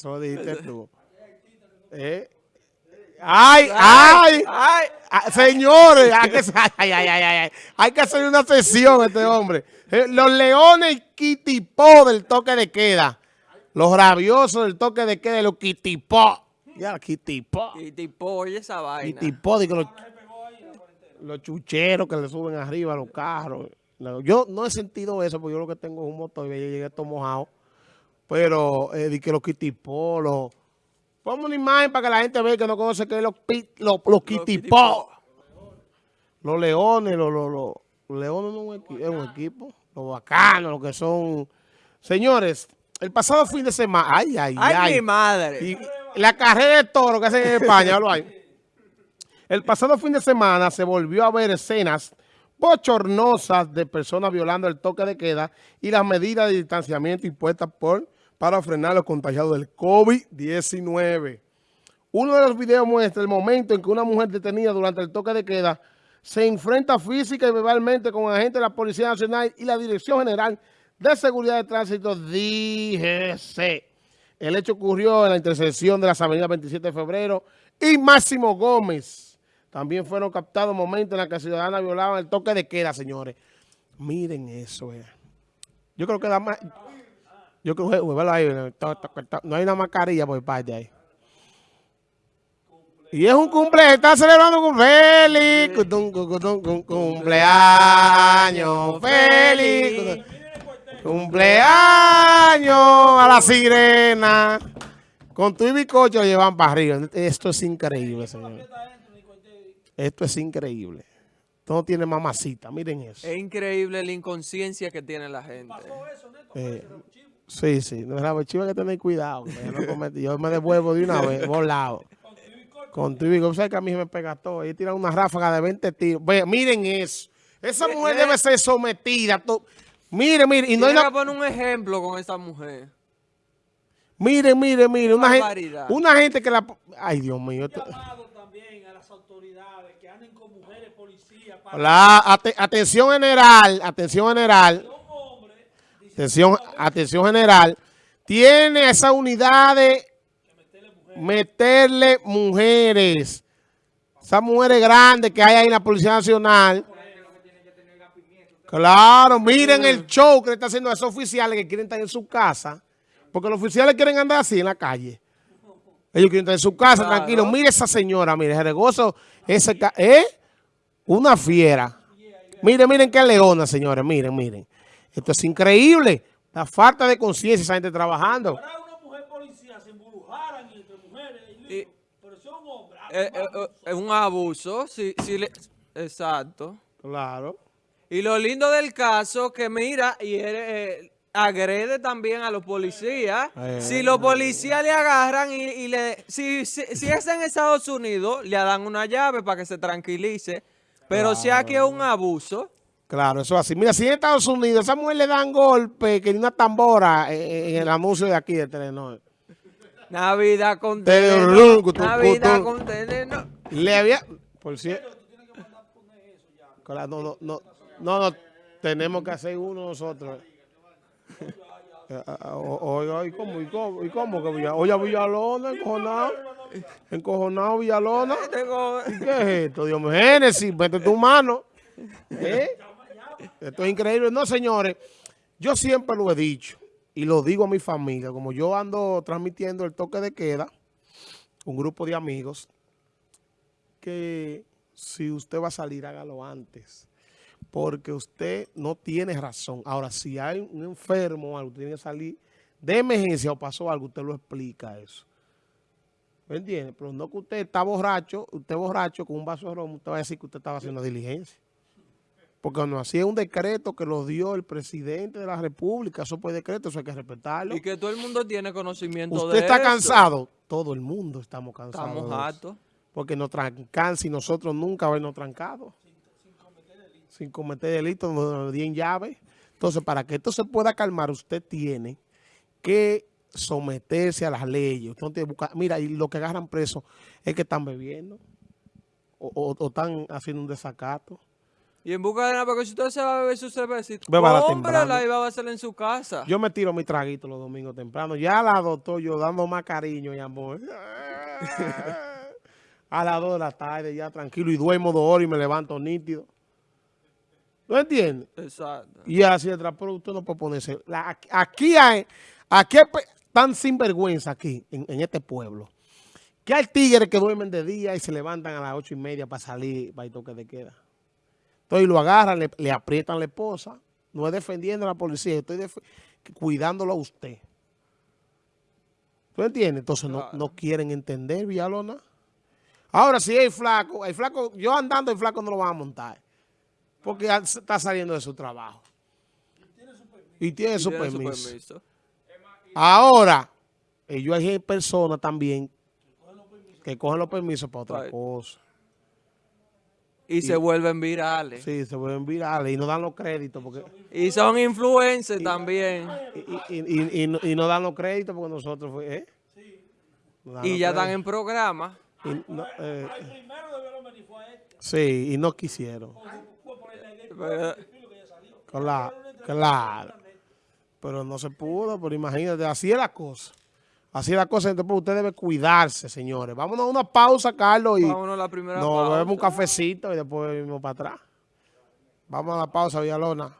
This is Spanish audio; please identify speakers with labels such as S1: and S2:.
S1: Eso lo dijiste tú. Eh. ¡Ay, ay!
S2: ay.
S1: Ah, señores, hay que, ay, ay, ay, ay, hay que hacer una sesión este hombre. Eh, Los leones y kitipó del toque de queda. Los rabiosos del toque de queda los kitipó. Ya, kitipó.
S2: Y tipo, oye esa vaina.
S1: Kitipó, digo, los, los chucheros que le suben arriba a los carros. Yo no he sentido eso, porque yo lo que tengo es un motor y yo llegué todo mojado. Pero, eh, di que los kitipó, los... Ponme una imagen para que la gente vea que no conoce que es los, los, los kitipó. Los leones, los, los, leones no es un, equi- es un equipo. Los bacanos, los que son... Señores, el pasado fin de semana... Ay, ay, ay.
S2: Ay, mi madre.
S1: Y la carrera de toro que hacen en España, lo hay. El pasado fin de semana se volvió a ver escenas bochornosas de personas violando el toque de queda y las medidas de distanciamiento impuestas por para frenar los contagiados del COVID-19. Uno de los videos muestra el momento en que una mujer detenida durante el toque de queda se enfrenta física y verbalmente con agentes de la Policía Nacional y la Dirección General de Seguridad de Tránsito, DGC. El hecho ocurrió en la intersección de las avenidas 27 de febrero y Máximo Gómez. También fueron captados momentos en los que ciudadanas violaban el toque de queda, señores. Miren eso, eh. Yo creo que da más... Yo creo que... ahí, no hay una mascarilla por parte ahí. Y es un cumpleaños, está celebrando un feliz cumpleaños, feliz cumpleaños a la sirena. Con tu y bizcocho llevan para arriba. Esto es increíble, señor. Esto es increíble. Esto no tiene mamacita, miren eso.
S2: Es increíble la inconsciencia que tiene la gente.
S1: Eh, sí, sí. No, la chiva hay que tener cuidado. que Yo, no yo me devuelvo de una vez, volado. Con tu y ¿sabes que a mí se me pega todo? Ahí tiran una ráfaga de 20 tiros. Ve, miren eso. Esa
S2: Eh,
S1: mujer
S2: eh.
S1: debe ser sometida. Mire, mire. Y no hay una...
S2: poner un ejemplo con esa mujer.
S1: Mire, mire, mire. Una gente, una gente que la... Ay, Dios mío. esto-
S3: llamado también a las autoridades que anden con mujeres policías para
S1: La, ate- atención general, atención general. Atención, atención general. Tiene esa unidad de meterle mujeres. Esas mujeres grandes que hay ahí en la Policía Nacional. Claro, miren el show que le está haciendo a esos oficiales que quieren estar en su casa. Porque los oficiales quieren andar así en la calle. Ellos quieren estar en su casa,
S2: Claro.
S1: tranquilos. Mire esa señora, mire, ese regozo, ese, ¿eh? Una fiera. Miren, miren qué leona, señores, miren, miren. Esto es increíble. La falta de conciencia, esa gente trabajando.
S3: para una mujer policía se embrujaran entre mujeres y pero si es un hombre ah,
S2: Eh, eh, eh, Es un abuso. Sí, sí le- exacto.
S1: Claro.
S2: Y lo lindo del caso que mira y él, eh, agrede también a los policías.
S1: Eh.
S2: Si los policías le agarran y, y le... Si, si, si es en Estados Unidos, le dan una llave para que se tranquilice. Pero si aquí es un abuso...
S1: Claro, eso es así. Mira, si en Estados Unidos esa mujer le dan golpe que ni una tambora eh, en el anuncio de aquí de Telenor.
S2: Navidad con
S1: Telenor,
S2: Navidad con Telenor.
S1: Le había... Por cierto... Claro, no, no, no, no, no, tenemos que hacer uno nosotros. Eh, Oiga, ¿y cómo? ¿Y cómo? ¿Y cómo que Oye, Villalona, encojonado. Encojonado Villalona. ¿Y qué es esto? Dios mío, Génesis, mete tu mano. ¿Eh? Esto es increíble. No, señores, yo siempre lo he dicho y lo digo a mi familia. Como yo ando transmitiendo el toque de queda, un grupo de amigos, que si usted va a salir, hágalo antes. Porque usted no tiene razón. Ahora, si hay un enfermo algo, tiene que salir de emergencia o pasó algo, usted lo explica eso. ¿Me entiende? Pero no que usted está borracho, usted borracho con un vaso de ron, usted va a decir que usted estaba haciendo diligencia. Porque no, así es un decreto que lo dio el presidente de la República, eso fue decreto, eso hay que respetarlo.
S2: Y que todo el mundo tiene conocimiento de
S1: Usted está cansado, todo el mundo estamos cansados.
S2: Estamos hartos.
S1: Porque nos trancan si nosotros nunca habernos trancado. Sin cometer delitos, no nos den llave. Entonces, para que esto se pueda calmar, usted tiene que someterse a las leyes. Usted que buscar- mira, y lo que agarran preso es que están bebiendo o, o- o están haciendo un desacato.
S2: Y en busca de nada, porque si usted se va a beber su cervecita, cómprala y va a hacerla en su casa.
S1: Yo me tiro mi traguito los domingos temprano. Ya a las dos estoy yo dando más cariño y amor. a las dos de la tarde ya tranquilo y duermo dos horas y me levanto nítido. ¿No entiendes?
S2: Exacto.
S1: Y así detrás, pero usted no puede ponerse. la- aquí hay, aquí hay tan sinvergüenza aquí, en, en este pueblo, que hay tigres que duermen de día y se levantan a las ocho y media para salir, para el toque de queda. Entonces lo agarran, le, le aprietan la esposa. No es defendiendo a la policía, estoy cuidándolo a usted. ¿Tú entiendes? Entonces no,
S2: Claro.
S1: no quieren entender, Villalona. Ahora, si hay flaco, el flaco, yo andando el flaco no lo van a montar. Porque está saliendo de su trabajo. Y tiene su
S2: Tiene su
S1: permiso.
S2: permiso.
S1: Ahora, ellos hay personas también que cogen los permisos para otra cosa.
S2: Y, se vuelven virales.
S1: Sí, se vuelven virales y no dan los créditos porque
S2: Y son influencers también.
S1: y, y- y- y no, y no dan los créditos porque nosotros fue, ¿eh? No dan
S2: Y ya están en programa.
S1: No, eh,
S3: El primero debieron venir fue a este.
S1: sí, y no quisieron.
S3: Fue por el de
S2: Pero-.
S1: Claro, claro. Pero no se pudo, pero imagínate, así es la cosa. Así es la cosa, entonces pues, usted debe cuidarse, señores. Vámonos a una pausa, Carlos, y
S2: Vámonos a la primera
S1: nos
S2: pausa.
S1: bebemos un cafecito y después venimos para atrás. Vamos a la pausa, Villalona.